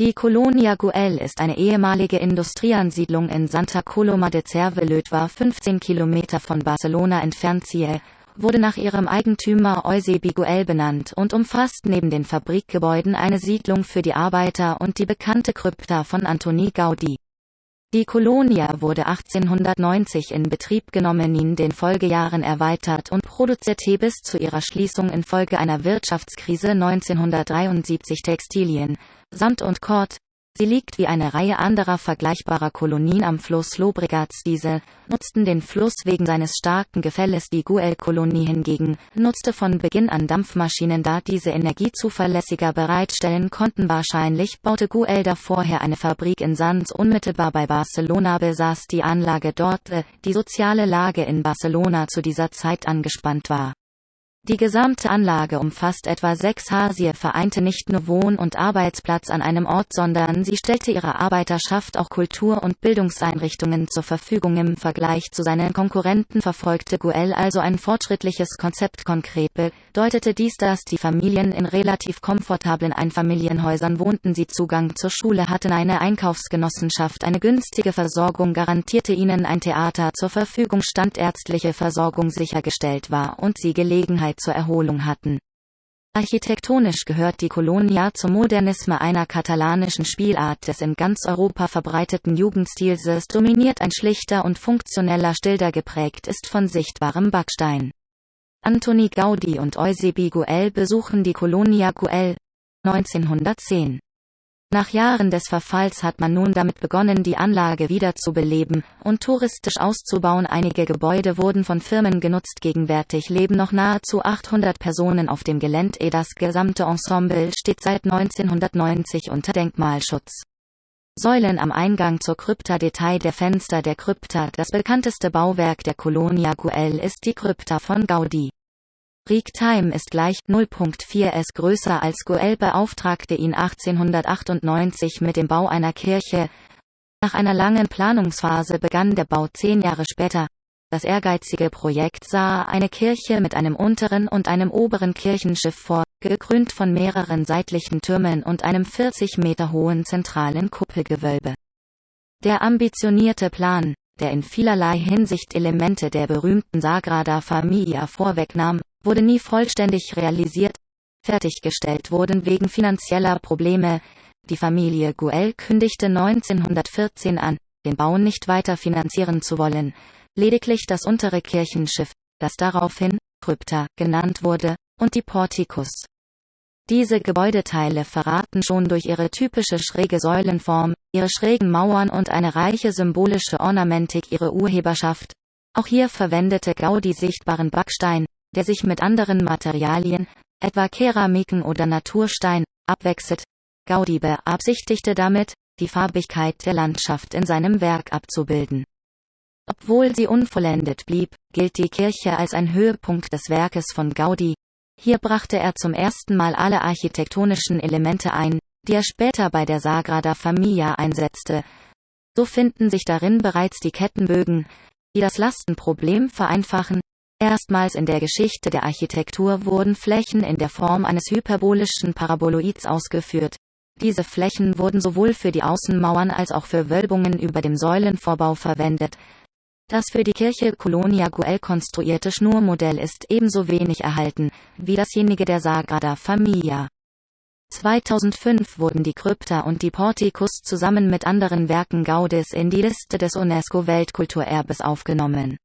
Die Colonia Güell ist eine ehemalige Industrieansiedlung in Santa Coloma de Cervelló 15 Kilometer von Barcelona entfernt Ciel, wurde nach ihrem Eigentümer Eusebi Güell benannt und umfasst neben den Fabrikgebäuden eine Siedlung für die Arbeiter und die bekannte Krypta von Antoni Gaudí. Die Colonia wurde 1890 in Betrieb genommen in den Folgejahren erweitert und produzierte bis zu ihrer Schließung infolge einer Wirtschaftskrise 1973 Textilien, Sand und Kord. Sie liegt wie eine Reihe anderer vergleichbarer Kolonien am Fluss Llobregats. Diese nutzten den Fluss wegen seines starken Gefälles. Die Guel-Kolonie hingegen nutzte von Beginn an Dampfmaschinen, da diese Energie zuverlässiger bereitstellen konnten. Wahrscheinlich baute Guelda vorher eine Fabrik in Sants unmittelbar bei Barcelona besaß die Anlage dort, äh, die soziale Lage in Barcelona zu dieser Zeit angespannt war. Die gesamte Anlage umfasst etwa sechs Ha. Vereinte nicht nur Wohn- und Arbeitsplatz an einem Ort, sondern sie stellte ihrer Arbeiterschaft auch Kultur- und Bildungseinrichtungen zur Verfügung. Im Vergleich zu seinen Konkurrenten verfolgte Guel also ein fortschrittliches Konzept. Konkret bedeutete dies, dass die Familien in relativ komfortablen Einfamilienhäusern wohnten. Sie Zugang zur Schule hatten, eine Einkaufsgenossenschaft, eine günstige Versorgung garantierte ihnen ein Theater zur Verfügung stand, ärztliche Versorgung sichergestellt war und sie Gelegenheit Gelegenheit zur Erholung hatten. Architektonisch gehört die Colonia zum Modernisme einer katalanischen Spielart des in ganz Europa verbreiteten Jugendstils. Es dominiert ein schlichter und funktioneller Stil, geprägt ist von sichtbarem Backstein. Antoni Gaudi und Eusebi Güell besuchen die Colonia Güell 1910. Nach Jahren des Verfalls hat man nun damit begonnen die Anlage wieder zu beleben und touristisch auszubauen. Einige Gebäude wurden von Firmen genutzt. Gegenwärtig leben noch nahezu 800 Personen auf dem Gelände. Das gesamte Ensemble steht seit 1990 unter Denkmalschutz. Säulen am Eingang zur Krypta Detail der Fenster der Krypta Das bekannteste Bauwerk der Colonia Güell ist die Krypta von Gaudi. Time ist gleich 0.4 s größer als Goel beauftragte ihn 1898 mit dem Bau einer Kirche. Nach einer langen Planungsphase begann der Bau zehn Jahre später. Das ehrgeizige Projekt sah eine Kirche mit einem unteren und einem oberen Kirchenschiff vor, gekrönt von mehreren seitlichen Türmen und einem 40 Meter hohen zentralen Kuppelgewölbe. Der ambitionierte Plan, der in vielerlei Hinsicht Elemente der berühmten Sagrada Familia vorwegnahm, wurde nie vollständig realisiert. Fertiggestellt wurden wegen finanzieller Probleme. Die Familie Guel kündigte 1914 an, den Bau nicht weiter finanzieren zu wollen. Lediglich das untere Kirchenschiff, das daraufhin Krypta genannt wurde, und die Portikus. Diese Gebäudeteile verraten schon durch ihre typische schräge Säulenform, ihre schrägen Mauern und eine reiche symbolische Ornamentik ihre Urheberschaft. Auch hier verwendete Gaudi sichtbaren Backstein, der sich mit anderen Materialien, etwa Keramiken oder Naturstein, abwechselt. Gaudi beabsichtigte damit, die Farbigkeit der Landschaft in seinem Werk abzubilden. Obwohl sie unvollendet blieb, gilt die Kirche als ein Höhepunkt des Werkes von Gaudi. Hier brachte er zum ersten Mal alle architektonischen Elemente ein, die er später bei der Sagrada Familia einsetzte. So finden sich darin bereits die Kettenbögen, die das Lastenproblem vereinfachen, Erstmals in der Geschichte der Architektur wurden Flächen in der Form eines hyperbolischen Paraboloids ausgeführt. Diese Flächen wurden sowohl für die Außenmauern als auch für Wölbungen über dem Säulenvorbau verwendet. Das für die Kirche Colonia Güell konstruierte Schnurmodell ist ebenso wenig erhalten, wie dasjenige der Sagrada Familia. 2005 wurden die Krypta und die Portikus zusammen mit anderen Werken Gaudis in die Liste des UNESCO-Weltkulturerbes aufgenommen